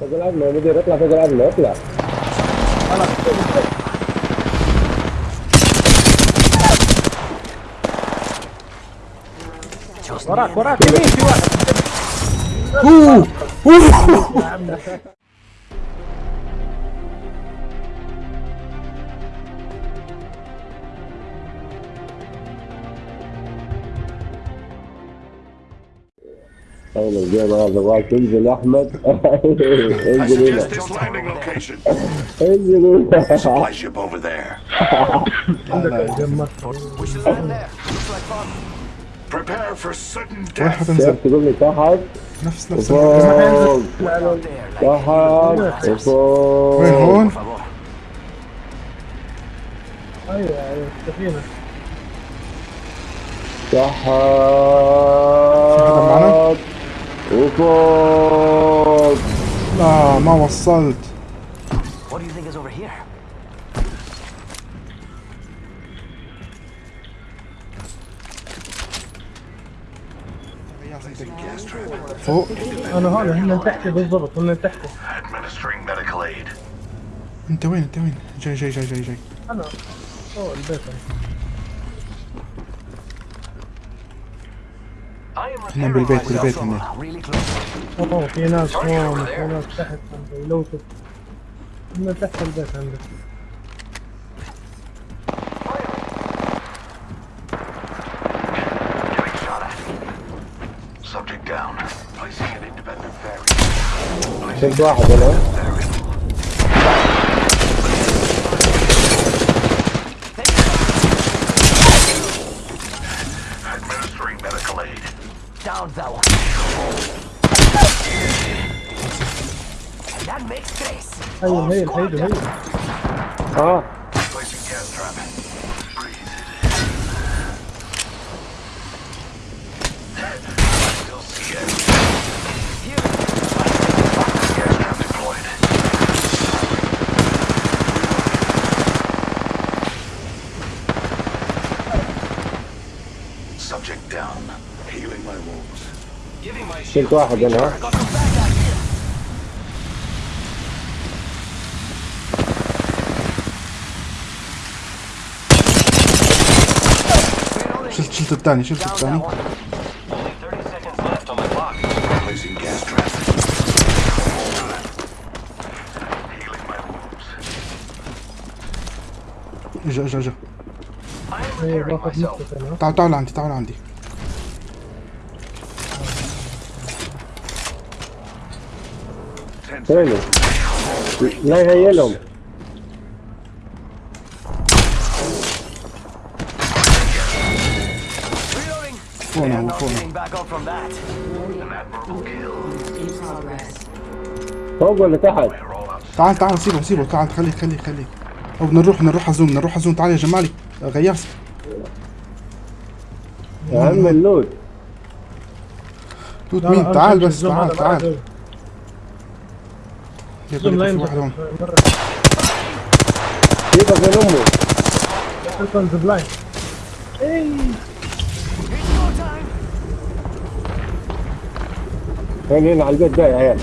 Pegang ablo, ini dia lah pegang ablo, lah. Anak. Korak, korak, ini siwa. Uh, uh. اول الجيم هذا باك انزل احمد I انزل هنا suggest this landing location. انزل هنا Supply ship over there. Prepare for sudden وين death. حتنزل كيف تقول لي تحت نفس نفس وفوق تحت وفوق وين هون ايوه ايوه السفينه تحت وفوق لا ما وصلت What do you think is over here? Gas trap. فوق انا هون هن تحتي بالضبط هن تحتي Administering medical aid. انت وين انت وين جاي جاي جاي جاي جاي انا فوق البيت إحنا بالبيت بالبيت هنا. اوه في ناس هون في ناس تحت عندي. لو هم تحت البيت عندك. شلت واحد ولا؟ around thou. That makes grace. Hail, hail, hail, hail. Oh. Placing gas trap. Subject down. شفت واحد here. شلت شلت الثاني شلت الثاني one. Only 30 seconds left on my clock. Placing gas trap. Healing my wounds. اجا اجا اجا أنا تعال تعال عندي تعال عندي Kill. in progress. فوق ولا تحت. تعال تعال سيبه سيبه. تعال خليك خليك خليك أو بدنا نروح بدنا نروح على زوم بدنا نروح على زوم تعال يا جمالي. غياس يا عم لا، لا، مين تعال بس تعال تعال. في واحد هون. من أمه. زبلاين اي time. هنا على البيت ده يا عيال.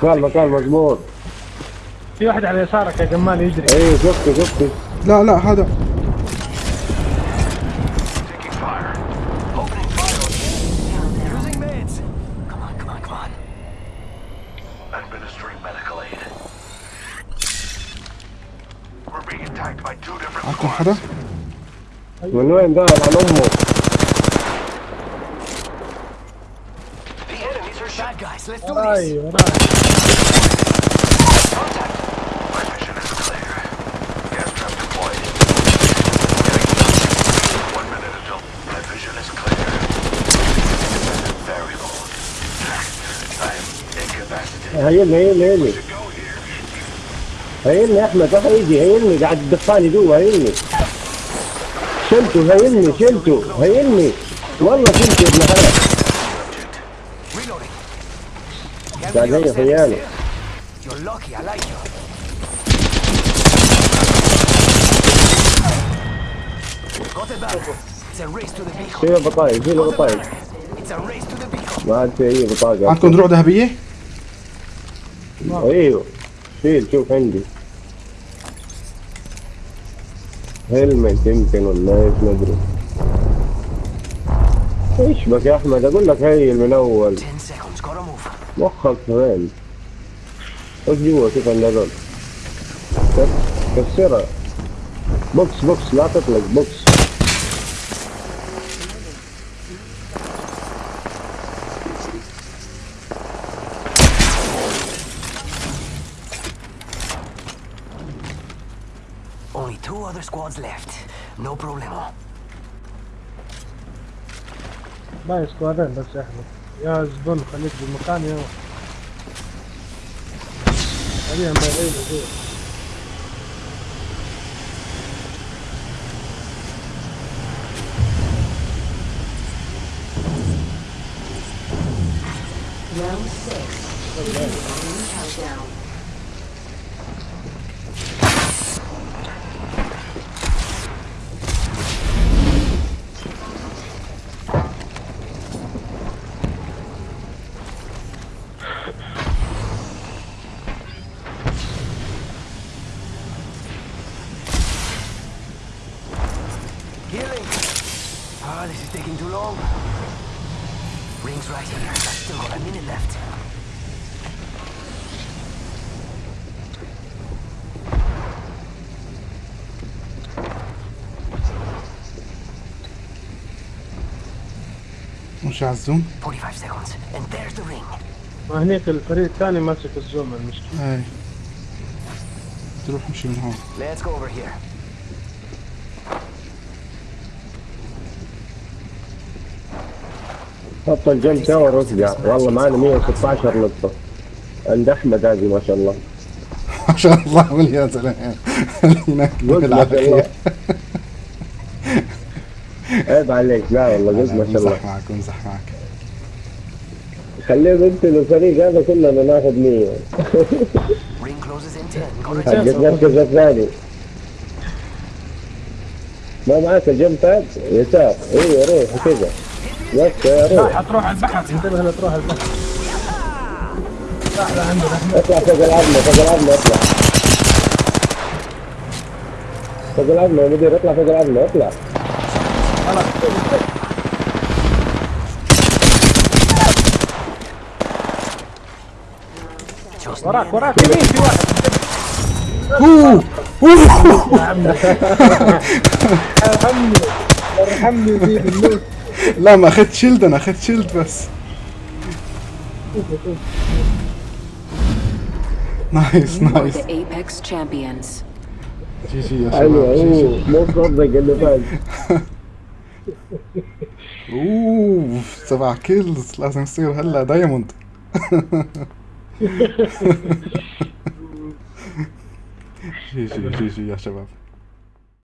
Find مكان مضمون في واحد على يسارك يا جمال يجري. إيه شفته شفته. لا لا هذا. are bad guys. Let's do this. وراي وراي My vision is هيلني يا أحمد راح يجي هيلني قاعد تدخلني جوا هيلني شلته هيلني شلته هيلني والله شلته يا ابن حلال قاعد هي beacon. شيل البطايق شيل beacon. ما عاد في أي بطاقة. عندكم دروع ذهبية؟ أيوه. شيل شوف عندي. helmet يمكن ولا إيش؟ ما أدري. إيش بك يا أحمد؟ أقول لك هي من أول. 10 seconds, gotta move. مخك وين خش جوا كيف هذول كس- كسرها box box لا تطلق box. two other squads left. No problemo. باقي سكوادين بس يا احمد يا زبون خليك بالمكان يا خليهم بعيد جوا Round six. Beginning countdown. Ah, this is taking too long. Ring's right here. I've still got a minute left. مش على الزوم 45 seconds. And there's the ring. ما هنيك الفريق الثاني ماسك الزوم المشكلة هاي تروح امشي من هون Let's go over here. حط الجنب تاور وارجع والله معنا 116 لقطة عند أحمد هذه ما شاء الله. ما شاء الله يا زلمه هناك بالعافيه عيب عليك. لا والله قلت ما شاء الله. امزح معك امزح معك. خليه بنت الفريق هذا كلنا ناخذ 100 Ring closes in 10. Gotta حق المركز الثاني. ما معك الجنب تاج يسار. أيوه روح كذا يا روح حتروح البحر. انتبه لا تروح البحر. اطلع فوق العظمة فوق العظمة اطلع. فوق العظمة يا مدير اطلع فوق العظمة اطلع. Just وراك وراك يمين في واحد. أوه أوه. ارحمني بال loot لا ما أخذت shield أنا أخذت shield بس. nice nice Apex champions. GG يا شباب GG أوه مو فاز أوه سبع kills لازم يصير هلا diamond جي جي جي جي يا شباب.